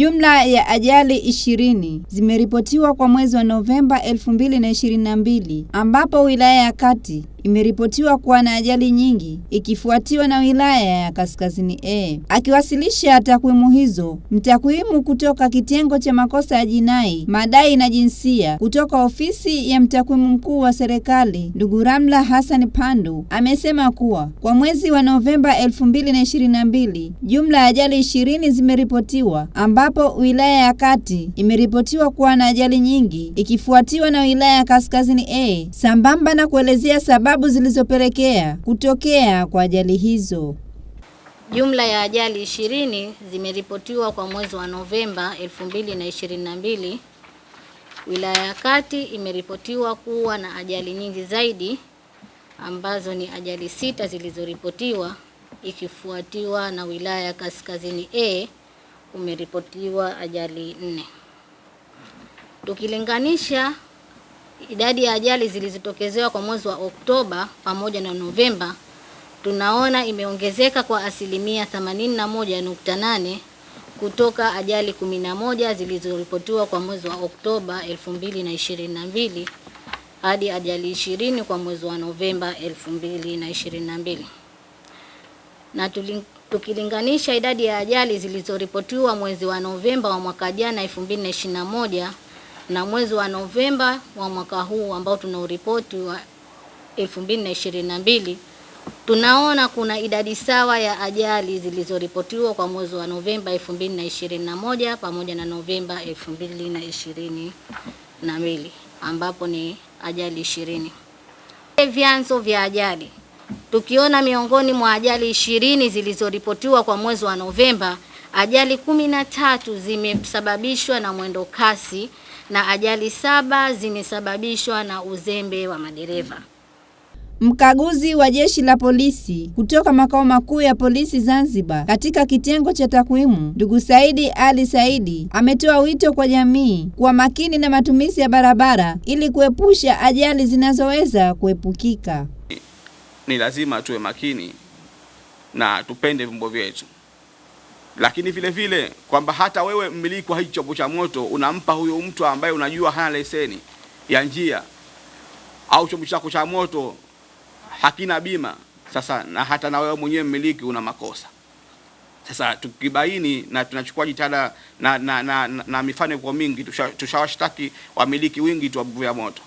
Jumla ya ajali ishirini zimeripotiwa kwa mwezi wa Novemba 2022 ambapo wilaya ya Kati imeripotiwa kuwa na ajali nyingi ikifuatiwa na wilaya ya Kaskazini A. Akiwasilisha takwimu hizo, mtakwimu kutoka kitengo cha makosa ya jinai, madai na jinsia kutoka ofisi ya mtakwimu mkuu wa serikali, ndugu Ramla Hassan Pandu amesema kuwa kwa mwezi wa Novemba 2022 jumla ya ajali ishirini zimeripotiwa ambapo wilaya ya Kati imeripotiwa kuwa na ajali nyingi ikifuatiwa na wilaya ya Kaskazini A, sambamba na kuelezea sababu zilizopelekea kutokea kwa ajali hizo. Jumla ya ajali ishirini zimeripotiwa kwa mwezi wa Novemba 2022. Wilaya ya Kati imeripotiwa kuwa na ajali nyingi zaidi ambazo ni ajali sita zilizoripotiwa ikifuatiwa na wilaya ya Kaskazini A umeripotiwa ajali nne. Tukilinganisha idadi ya ajali zilizotokezewa kwa mwezi wa Oktoba pamoja na Novemba, tunaona imeongezeka kwa asilimia 81.8 kutoka ajali 11 zilizoripotiwa kwa mwezi wa Oktoba 2022 hadi ajali 20 kwa mwezi wa Novemba 2022. Na tuling, tukilinganisha idadi ya ajali zilizoripotiwa mwezi wa Novemba wa mwaka jana 2021 na mwezi wa Novemba wa mwaka huu ambao tuna uripoti wa 2022 tunaona kuna idadi sawa ya ajali zilizoripotiwa kwa mwezi wa Novemba 2021 pamoja na Novemba 2022 ambapo ni ajali ishirini. Vyanzo vya ajali tukiona miongoni mwa ajali ishirini zilizoripotiwa kwa mwezi wa Novemba, ajali kumi na tatu zimesababishwa na mwendo kasi na ajali saba zimesababishwa na uzembe wa madereva. Mkaguzi wa jeshi la polisi kutoka makao makuu ya polisi Zanzibar katika kitengo cha takwimu, ndugu Saidi Ali Saidi ametoa wito kwa jamii kuwa makini na matumizi ya barabara ili kuepusha ajali zinazoweza kuepukika. Ni lazima tuwe makini na tupende vyombo vyetu lakini vile vile kwamba hata wewe mmiliki wa hicho chombo cha moto unampa huyo mtu ambaye unajua hana leseni ya njia au chombo chako cha moto hakina bima. Sasa na hata na wewe mwenyewe mmiliki una makosa. Sasa tukibaini na tunachukua jitihada na, na, na, na, na mifano kwa mingi, tushawashtaki tusha wamiliki wingi tu wa moto,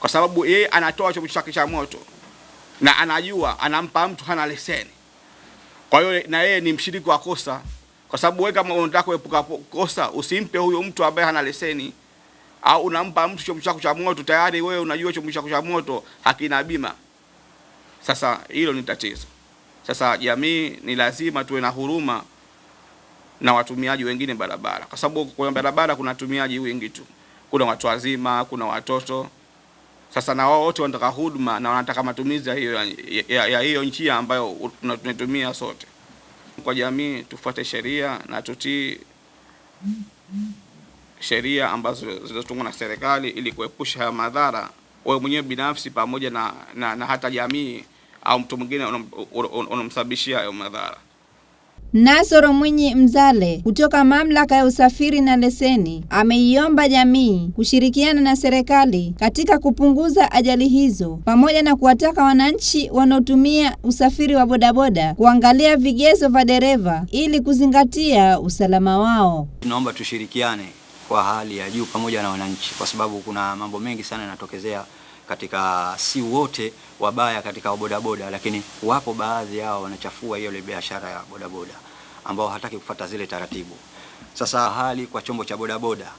kwa sababu yeye anatoa chombo chake cha moto na anajua anampa mtu hana leseni, kwa hiyo na yeye ni mshiriki wa kosa kwa sababu wewe kama unataka kuepuka kosa usimpe huyo mtu ambaye hana leseni, au unampa mtu chombo chako cha moto tayari wewe unajua chombo chako cha moto hakina bima. Sasa hilo ni tatizo. Sasa jamii ni lazima tuwe na huruma na watumiaji wengine barabara, kwa sababu kwenye barabara kuna watumiaji wengi tu, kuna watu wazima, kuna watoto. Sasa na wao wote wanataka huduma na wanataka matumizi ya hiyo ya, ya hiyo njia ambayo tunatumia sote kwa jamii tufuate sheria na tutii sheria ambazo zilizotungwa na serikali ili kuepusha haya madhara wewe mwenyewe binafsi pamoja na, na, na hata jamii au mtu mwingine unamsababishia hayo madhara. Nasoro Mwinyi Mzale kutoka Mamlaka ya Usafiri na Leseni ameiomba jamii kushirikiana na serikali katika kupunguza ajali hizo pamoja na kuwataka wananchi wanaotumia usafiri wa bodaboda kuangalia vigezo vya dereva ili kuzingatia usalama wao. Tunaomba tushirikiane kwa hali ya juu pamoja na wananchi, kwa sababu kuna mambo mengi sana yanatokezea katika, si wote wabaya katika bodaboda, lakini wapo baadhi yao wanachafua hiyo ile biashara ya bodaboda ambao hataki kufata zile taratibu. Sasa hali kwa chombo cha bodaboda,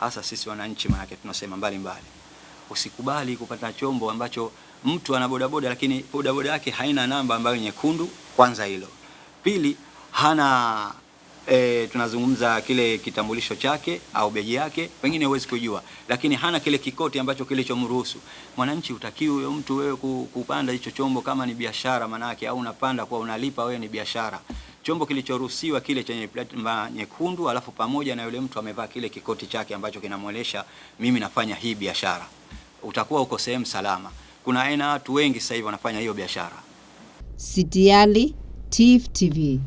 hasa sisi wananchi, maana tunasema mbali mbali, usikubali kupata chombo ambacho mtu ana bodaboda lakini bodaboda yake haina namba ambayo nyekundu. Kwanza hilo. Pili, hana E, tunazungumza kile kitambulisho chake au beji yake, pengine huwezi kujua, lakini hana kile kikoti ambacho kilichomruhusu mwananchi. Utakiwi huyo mtu wewe kupanda hicho chombo kama ni biashara manake, au unapanda kwa unalipa wewe, ni biashara. Chombo kilichoruhusiwa kile chenye plate nyekundu, alafu pamoja na yule mtu amevaa kile kikoti chake ambacho kinamwelesha mimi nafanya hii biashara, utakuwa uko sehemu salama. Kuna aina watu wengi sasa hivi wanafanya hiyo biashara. Sitiali, TIFF TV.